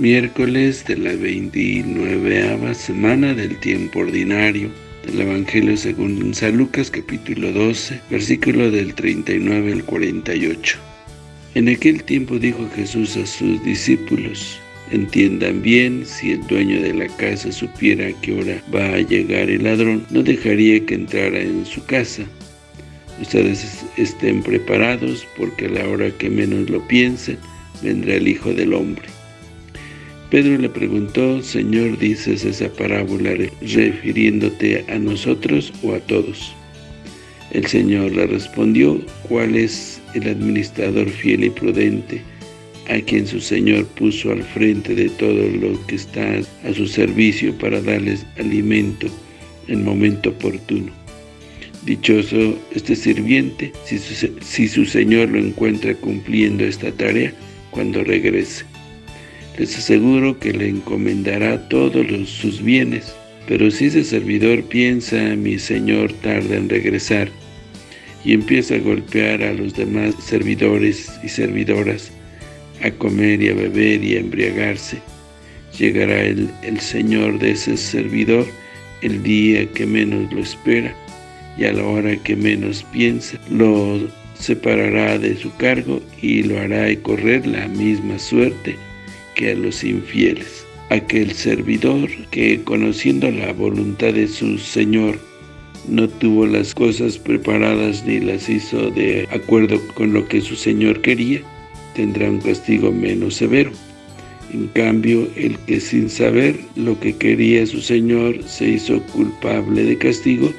Miércoles de la 29 semana del tiempo ordinario del Evangelio según San Lucas capítulo 12, versículo del 39 al 48. En aquel tiempo dijo Jesús a sus discípulos, Entiendan bien, si el dueño de la casa supiera a qué hora va a llegar el ladrón, no dejaría que entrara en su casa. Ustedes estén preparados, porque a la hora que menos lo piensen, vendrá el Hijo del Hombre. Pedro le preguntó, Señor, ¿dices esa parábola refiriéndote a nosotros o a todos? El Señor le respondió, ¿cuál es el administrador fiel y prudente, a quien su Señor puso al frente de todo lo que está a su servicio para darles alimento en momento oportuno? Dichoso este sirviente si su, si su Señor lo encuentra cumpliendo esta tarea cuando regrese. Les aseguro que le encomendará todos sus bienes. Pero si ese servidor piensa, mi señor tarda en regresar, y empieza a golpear a los demás servidores y servidoras, a comer y a beber y a embriagarse, llegará el, el señor de ese servidor el día que menos lo espera, y a la hora que menos piensa, lo separará de su cargo y lo hará correr la misma suerte que a los infieles. Aquel servidor que, conociendo la voluntad de su Señor, no tuvo las cosas preparadas ni las hizo de acuerdo con lo que su Señor quería, tendrá un castigo menos severo. En cambio, el que sin saber lo que quería su Señor se hizo culpable de castigo,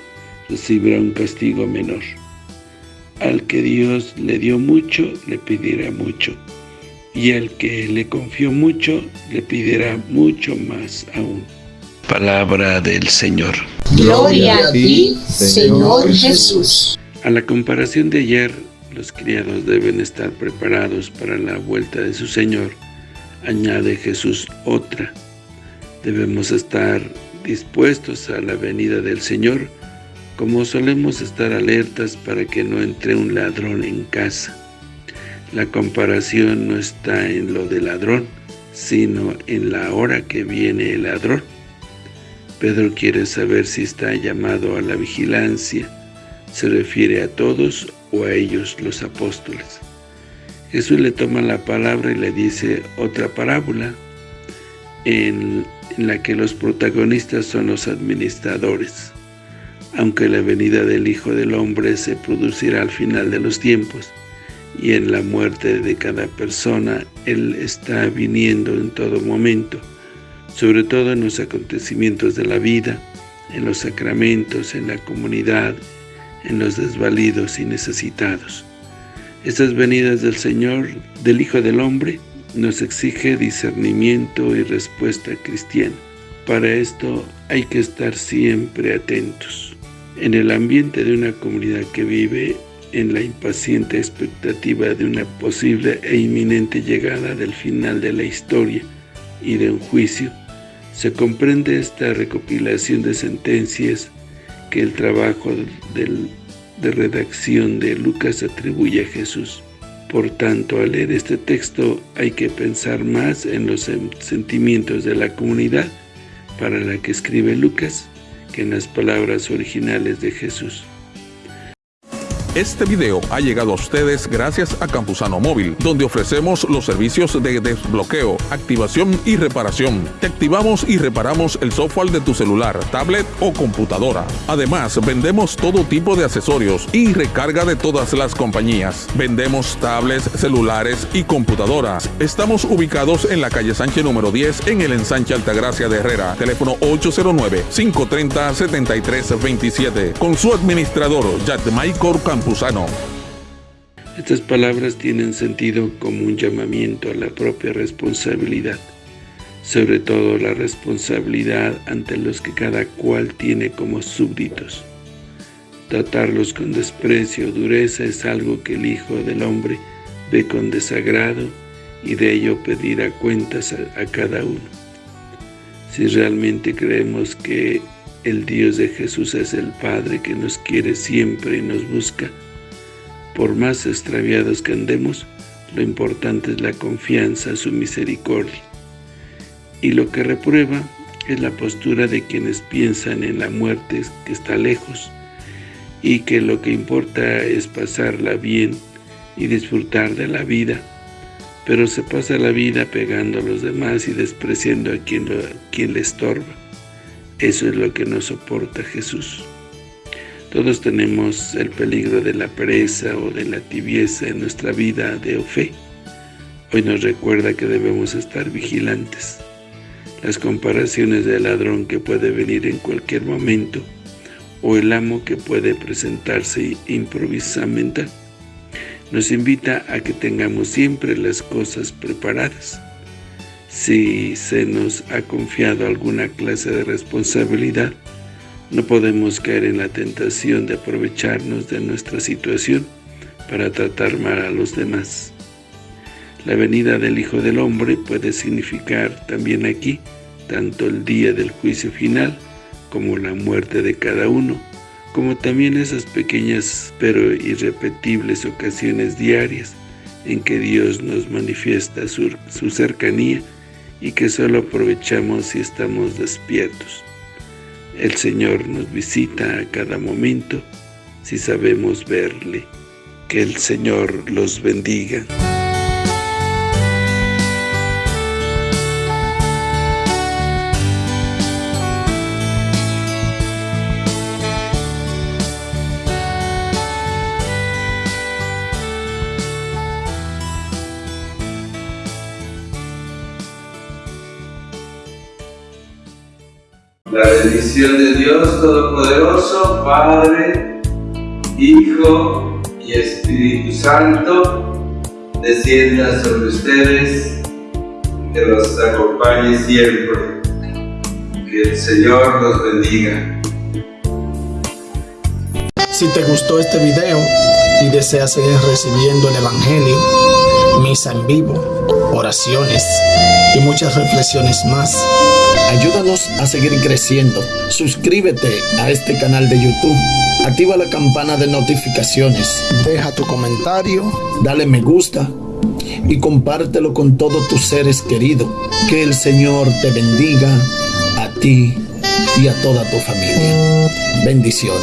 recibirá un castigo menor. Al que Dios le dio mucho, le pedirá mucho y el que le confió mucho, le pedirá mucho más aún. Palabra del Señor. Gloria a ti, Señor Jesús. A la comparación de ayer, los criados deben estar preparados para la vuelta de su Señor. Añade Jesús otra. Debemos estar dispuestos a la venida del Señor, como solemos estar alertas para que no entre un ladrón en casa. La comparación no está en lo del ladrón, sino en la hora que viene el ladrón. Pedro quiere saber si está llamado a la vigilancia, se refiere a todos o a ellos los apóstoles. Jesús le toma la palabra y le dice otra parábola, en, en la que los protagonistas son los administradores. Aunque la venida del Hijo del Hombre se producirá al final de los tiempos, y en la muerte de cada persona Él está viniendo en todo momento, sobre todo en los acontecimientos de la vida, en los sacramentos, en la comunidad, en los desvalidos y necesitados. Estas venidas del Señor, del Hijo del Hombre, nos exige discernimiento y respuesta cristiana. Para esto hay que estar siempre atentos. En el ambiente de una comunidad que vive en la impaciente expectativa de una posible e inminente llegada del final de la historia y de un juicio, se comprende esta recopilación de sentencias que el trabajo de redacción de Lucas atribuye a Jesús. Por tanto, al leer este texto hay que pensar más en los sentimientos de la comunidad para la que escribe Lucas que en las palabras originales de Jesús. Este video ha llegado a ustedes gracias a Campusano Móvil, donde ofrecemos los servicios de desbloqueo, activación y reparación. Te activamos y reparamos el software de tu celular, tablet o computadora. Además, vendemos todo tipo de accesorios y recarga de todas las compañías. Vendemos tablets, celulares y computadoras. Estamos ubicados en la calle Sánchez número 10 en el ensanche Altagracia de Herrera. Teléfono 809-530-7327. Con su administrador, Maicor Estas palabras tienen sentido como un llamamiento a la propia responsabilidad, sobre todo la responsabilidad ante los que cada cual tiene como súbditos. Tratarlos con desprecio o dureza es algo que el Hijo del Hombre ve con desagrado y de ello pedirá cuentas a cada uno. Si realmente creemos que el Dios de Jesús es el Padre que nos quiere siempre y nos busca. Por más extraviados que andemos, lo importante es la confianza, su misericordia. Y lo que reprueba es la postura de quienes piensan en la muerte que está lejos y que lo que importa es pasarla bien y disfrutar de la vida, pero se pasa la vida pegando a los demás y despreciando a quien, quien le estorba. Eso es lo que no soporta Jesús. Todos tenemos el peligro de la pereza o de la tibieza en nuestra vida de fe. Hoy nos recuerda que debemos estar vigilantes. Las comparaciones del ladrón que puede venir en cualquier momento o el amo que puede presentarse improvisamente, nos invita a que tengamos siempre las cosas preparadas. Si se nos ha confiado alguna clase de responsabilidad, no podemos caer en la tentación de aprovecharnos de nuestra situación para tratar mal a los demás. La venida del Hijo del Hombre puede significar también aquí tanto el día del juicio final como la muerte de cada uno, como también esas pequeñas pero irrepetibles ocasiones diarias en que Dios nos manifiesta su, su cercanía y que solo aprovechamos si estamos despiertos. El Señor nos visita a cada momento si sabemos verle. Que el Señor los bendiga. La bendición de Dios Todopoderoso, Padre, Hijo y Espíritu Santo, descienda sobre ustedes, que los acompañe siempre. Que el Señor los bendiga. Si te gustó este video y deseas seguir recibiendo el Evangelio, misa en vivo, oraciones y muchas reflexiones más, Ayúdanos a seguir creciendo. Suscríbete a este canal de YouTube. Activa la campana de notificaciones. Deja tu comentario. Dale me gusta. Y compártelo con todos tus seres queridos. Que el Señor te bendiga a ti y a toda tu familia. Bendiciones.